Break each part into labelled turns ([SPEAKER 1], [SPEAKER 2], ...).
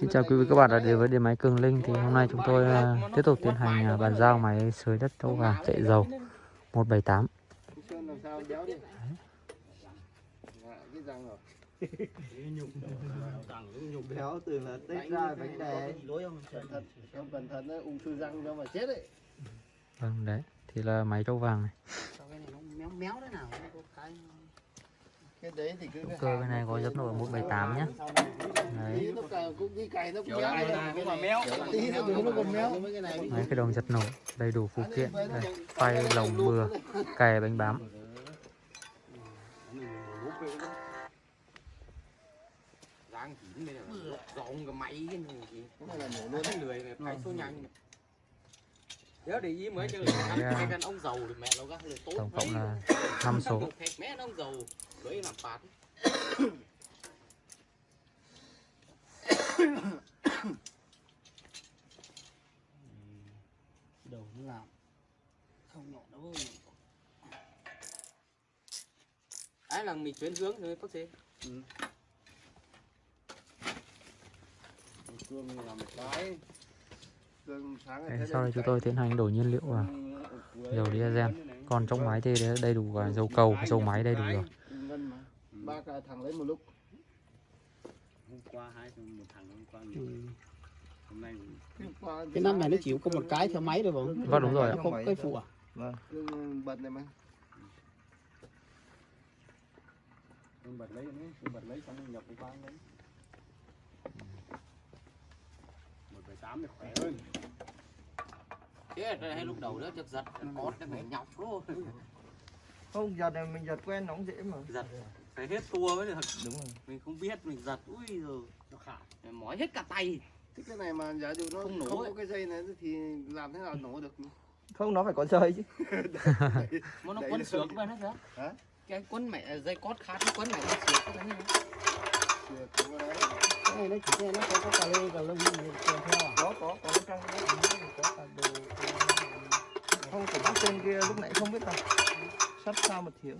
[SPEAKER 1] Xin chào quý vị các bạn đã đến với điện máy Cường Linh. Thì hôm nay chúng tôi uh, tiếp tục tiến hành uh, bàn giao máy sới đất châu vàng chạy dầu 178
[SPEAKER 2] béo
[SPEAKER 3] từ là tết ra bánh đè
[SPEAKER 2] không cẩn thận đấy, ung thư răng mà chết đấy.
[SPEAKER 1] Vâng đấy. Thì là máy trâu vàng này.
[SPEAKER 4] Méo méo thế nào? Có cái
[SPEAKER 2] cái đấy thì cứ
[SPEAKER 1] Động cơ bên này có dập nổi 178 nhá. Đấy.
[SPEAKER 2] Cày cày
[SPEAKER 4] mấy cái
[SPEAKER 1] đồng giật nổ đầy đủ phụ kiện. đây, Phay, lồng, bừa, kè bánh bám.
[SPEAKER 5] Giang chín cái máy cái này lười này phải số nhanh. Nhớ để ý mới chơi
[SPEAKER 1] Đấy,
[SPEAKER 5] ăn cái con ông giàu thì mẹ nó gắt là tốt.
[SPEAKER 1] Tổng cộng
[SPEAKER 5] mấy.
[SPEAKER 1] là 5 số
[SPEAKER 5] Thẹt mẹ nó ông giàu. Đấy làm phạt.
[SPEAKER 4] đầu nó làm không nhọn đâu
[SPEAKER 5] Đấy là mình chuyển hướng rồi phát xe.
[SPEAKER 2] Cương làm một cái.
[SPEAKER 1] Đấy, sau đây chúng tôi tiến hành đổ nhiên liệu vào dầu diesel. còn trong máy thì đầy đủ dầu cầu dầu máy đầy đủ rồi.
[SPEAKER 2] Ừ. cái thằng
[SPEAKER 4] ừ. năm này nó chịu có một cái theo máy thôi không
[SPEAKER 1] vâng đúng rồi.
[SPEAKER 4] Nó không cái phụ à?
[SPEAKER 2] Vâng. Bật
[SPEAKER 3] lấy bật lấy xong nhập cái 8 thì khỏe hơn.
[SPEAKER 5] Chết hay lúc đầu đó chắc giật. Cót nó phải nhọc luôn
[SPEAKER 6] không giật này mình giật quen nó cũng dễ mà.
[SPEAKER 5] Giật. Phải hết tua mới được.
[SPEAKER 6] Đúng rồi.
[SPEAKER 5] Mình không biết mình giật. Ui rồi nó khả. Mỏi hết cả tay.
[SPEAKER 2] Thích cái này mà giả dụ nó
[SPEAKER 5] không, nổ không
[SPEAKER 2] có cái dây này thì làm thế nào nổ được?
[SPEAKER 6] Không nó phải có dây chứ.
[SPEAKER 5] Mà nó quấn sướng mà nó
[SPEAKER 2] ra
[SPEAKER 5] cái quấn mẹ dây cót khát nó quấn mẹ nó sướng cái này
[SPEAKER 4] này nó chỉ nó có có cà lê cà lông kèm theo. À
[SPEAKER 6] có có có cái trang
[SPEAKER 4] có cả đồ
[SPEAKER 6] không phải bắt trên kia lúc nãy không biết đâu sắt sao một thiếu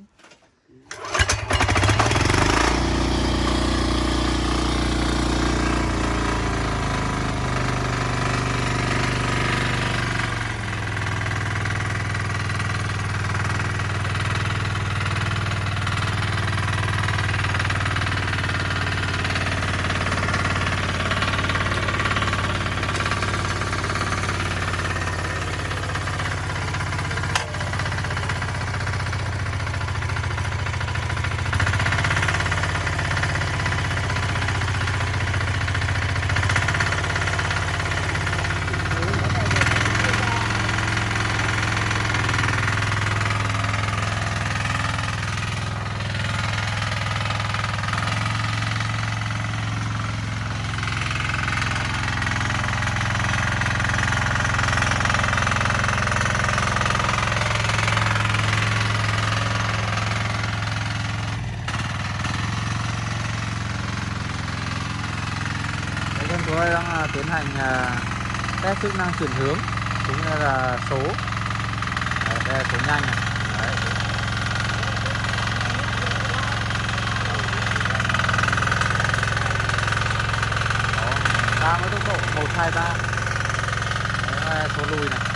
[SPEAKER 1] Đấy, chúng tôi đang à, tiến hành à, test chức năng chuyển hướng cũng như là số Đấy, đây là số nhanh này. Đấy. Đó, ra với tốc độ 123 Đấy số lùi này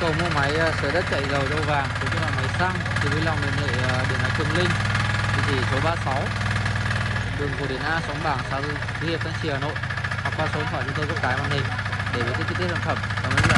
[SPEAKER 1] cầu mua máy ờ, sửa đất chạy dầu đâu vàng cũng như là máy xăng thì vui lòng liên hệ ờ, điện thoại Cường Linh địa chỉ số 36 đường Cổ Điển A, xóm Bảng, xã Tứ Hiệp, Thanh Trì, Hà Nội hoặc qua số điện thoại chúng tôi có cái màn hình để biết chi tiết sản phẩm. Cảm ơn